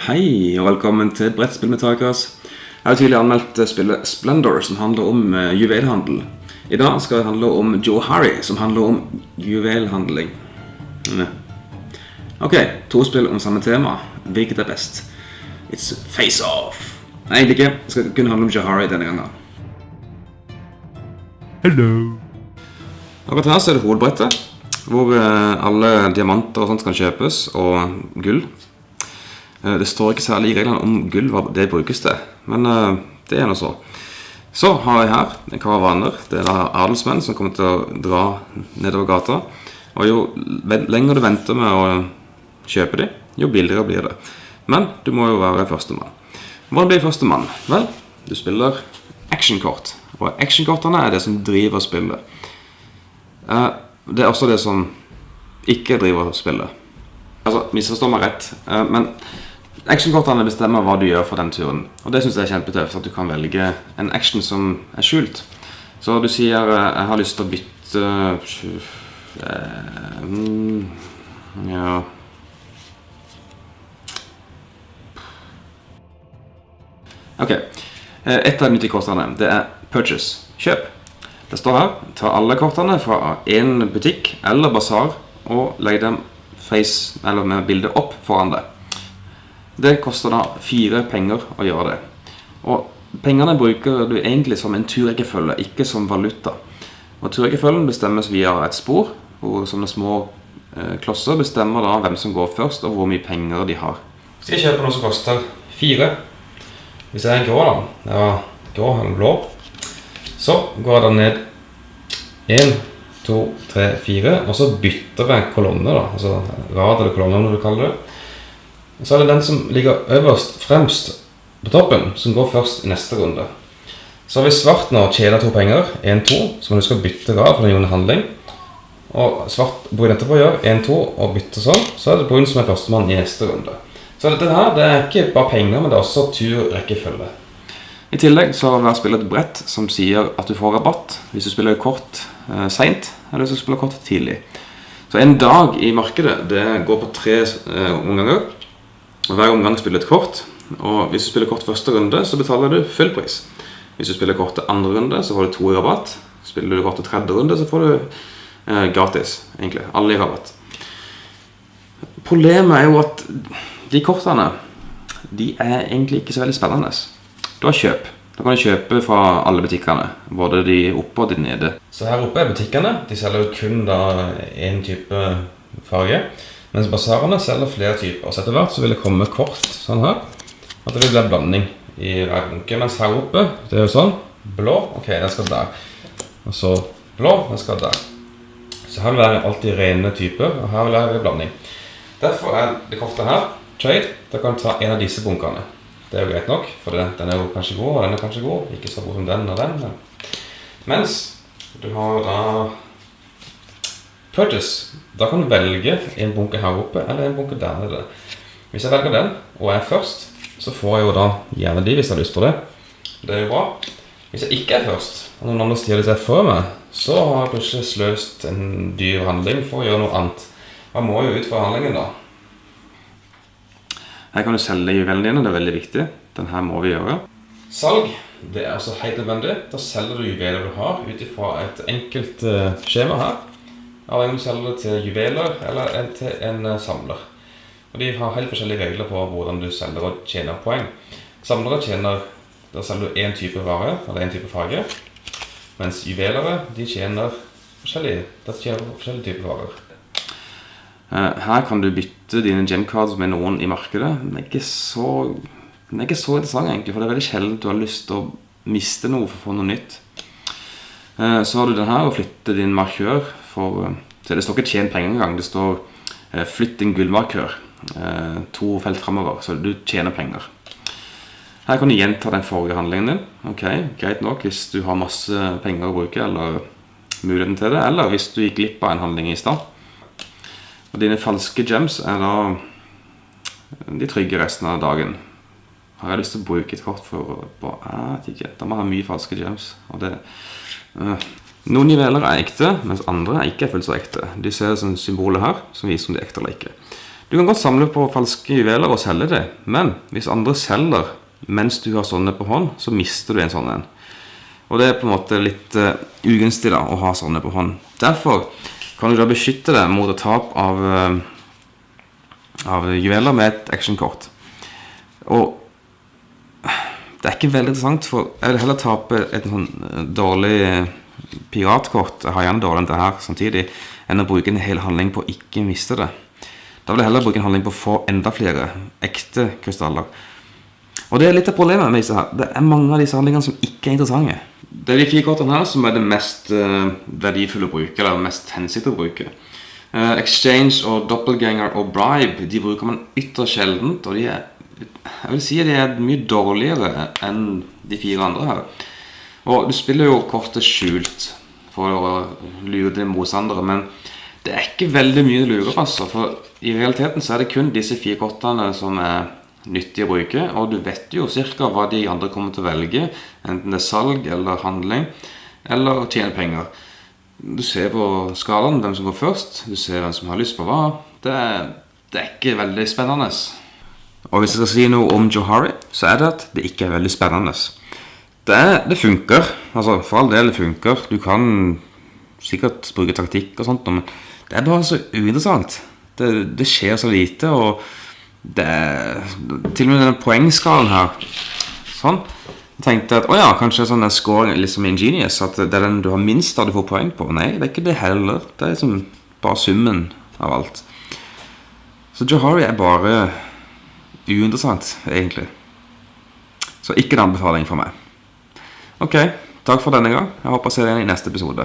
Hei, og velkommen til Brettspill med Takas. Jeg har tidligere anmeldt spillet Splendor, som handler om uh, juvelhandel. I dag skal det handle om Joe Harry, som handler om juvelhandling. Mm. Ok, to spill om samme tema. Hvilket er best? It's face-off. Nei, egentlig ikke. Det skal kun handle om Joe Harry denne gangen. Hello. Akkurat her så er det hovedbrettet, hvor uh, alle diamanter og sånt kan kjøpes, og gull. Eh, Det står ikke særlig i reglene om gull hva det brukes til, men eh, det er noe så. Så har jeg her en karavaner. Det er da adelsmenn som kommer til å dra nedover gata. Og jo lenger du venter med å kjøpe dem, jo billigere blir det. Men du må jo være førstemann. Hva blir førstemann? Vel, du spiller actionkort. Og actionkortene er det som driver spillet. Eh, Det er også det som ikke driver spillet. Altså, misforstå meg rett, men actionkortene bestemmer hva du gjør for den turen. Og det synes jeg er kjempetøft, at du kan velge en action som er skjult. Så du sier, eh, jeg har lyst til å bytte... eh, mm, Ja... Ok, Eh, et av de kortene, det er purchase, kjøp. Det står her, ta alle kortene fra en butikk eller basar og legg dem face, eller med bildet opp foran deg. Det koster da fire penger å gjøre det. Og pengene bruker du egentlig som en turrekkefølge, ikke som valuta. Og turrekkefølgen bestemmes via et spor, hvor sånne små eh, klosser bestemmer da hvem som går først, og hvor mye penger de har. Skal jeg kjøpe noe som koster fire? Hvis jeg er grå da, ja, grå eller blå, så går jeg da ned 1, 2, 3, 4, og så bytter jeg kolonne da, altså rad eller kolonne når du kaller det. Så er det den som ligger øverst, fremst på toppen, som går først i neste runde. Så har vi svart nå tjener to penger, 1, 2, som man du skal bytte av for den gjorde handling. Og svart brun etterpå gjør 1, 2 og bytter sånn, så er det brun som er førstemann i neste runde. Så dette her, det er ikke bare penger, men det er også turrekkefølge. I tillegg så har hver spiller et brett som sier at du får rabatt hvis du spiller kort eh, sent, eller hvis du spiller kort tidlig. Så en dag i markedet, det går på tre eh, omganger. Hver omgang spiller et kort. Og hvis du spiller kort første runde, så betaler du full pris. Hvis du spiller kort til andre runde, så får du to i rabatt. Spiller du kort til tredje runde, så får du eh, gratis, egentlig. Alle i rabatt. Problemet er jo at de kortene, de er egentlig ikke så veldig spennende. Du har kjøp. Da kan du kjøpe fra alle butikkene, både de oppe og de nede. Så her oppe er butikkene. De selger kun da en type farge. Mens basarene selger flere typer. Så etter hvert så vil det komme kort sånn her. At det vil bli en blanding i hver bunke. Mens her oppe, det er jo sånn. Blå, ok, den skal der. Og så blå, den skal der. Så her vil det alltid rene typer, og her vil det være blanding. Derfor er det kortet her, trade, da kan du ta en av disse bunkene. Det er jo greit nok, for den er jo kanskje god, og den er kanskje god. Ikke så god som den og den. Mens du har da purchase. Da kan du velge en bunke her oppe, eller en bunke der nede. Hvis jeg velger den, og er først, så får jeg jo da gjerne de hvis jeg har lyst på det. Det er jo bra. Hvis jeg ikke er først, og noen andre stjeler seg før meg, så har jeg plutselig sløst en dyr handling for å gjøre noe annet. Man må jo ut fra handlingen da. Her kan du selge juvelene dine, det er veldig viktig. Den her må vi gjøre. Salg, det er altså helt nødvendig. Da selger du juveler du har ut ifra et enkelt eh, skjema her. Avhengig om du selger det til juveler eller til en eh, samler. Og de har helt forskjellige regler på hvordan du selger og tjener poeng. Samlere tjener, da selger du en type vare, eller en type farge. Mens juvelere, de tjener forskjellige, de tjener forskjellige typer varer. Eh, Her kan du bytte dine gemcards med noen i markedet. Den er ikke så, så interessant egentlig, for det er veldig sjelden du har lyst til å miste noe for å få noe nytt. Eh, Så har du den her, og flytte din markør for... eh, det står ikke tjen penger engang, det står eh, flytt din gullmarkør. eh, To felt fremover, så du tjener penger. Her kan du gjenta den forrige handlingen din. Ok, greit nok hvis du har masse penger å bruke, eller muligheten til det, eller hvis du gikk glipp av en handling i stad. Og dine falske gems er da de trygge resten av dagen. Har jeg lyst til å bruke et kort for å Jeg vet ikke. Da må jeg ha mye falske gems. Og det. Noen juveler er ekte, mens andre er ikke fullt så ekte. De ser som symbolet her, som viser om de er ekte eller ikke. Du kan godt samle på falske juveler og selge det, men hvis andre selger mens du har sånne på hånd, så mister du en sånn en. Og det er på en måte litt uh, ugunstig da, å ha sånne på hånd. Derfor kan du da beskytte deg mot et tap av, uh, av juveler med et actionkort. Og det er ikke veldig interessant, for jeg vil heller tape et sånn eh, dårlig piratkort, har gjerne dårlig enn det her samtidig, enn å bruke en hel handling på å ikke miste det. Da vil jeg heller bruke en handling på å få enda flere ekte krystaller. Og det er litt av problemet med disse her. Det er mange av disse handlingene som ikke er interessante. Det er de fire kortene her som er det mest uh, verdifulle å bruke, eller mest hensikt å bruke. Uh, exchange og doppelganger og bribe de bruker man ytterst sjeldent, og de er jeg vil si at de er mye dårligere enn de fire andre her. Og du spiller jo kortet skjult for å lure dine motstandere, men det er ikke veldig mye lurer, altså. For i realiteten så er det kun disse fire kortene som er nyttige å bruke. Og du vet jo ca. hva de andre kommer til å velge. Enten det er salg eller handling. Eller å tjene penger. Du ser på skalaen hvem som går først. Du ser hvem som har lyst på hva. Det er, det er ikke veldig spennende. Og hvis jeg skal si noe om Johari, så er det at det ikke er veldig spennende. Det, det funker. Altså, for all del det funker. Du kan sikkert bruke taktikk og sånt, men det er bare så uinteressant. Det, det skjer så lite, og det Til og med denne poengskalen her Sånn. Jeg tenkte at å ja, kanskje sånn den er litt liksom ingenious. At det er den du har minst av du får poeng på. Nei, det er ikke det heller. Det er liksom bare summen av alt. Så Johari er bare uinteressant, egentlig. Så ikke en anbefaling for meg. Ok, takk for denne gang. Jeg håper å se deg igjen i neste episode.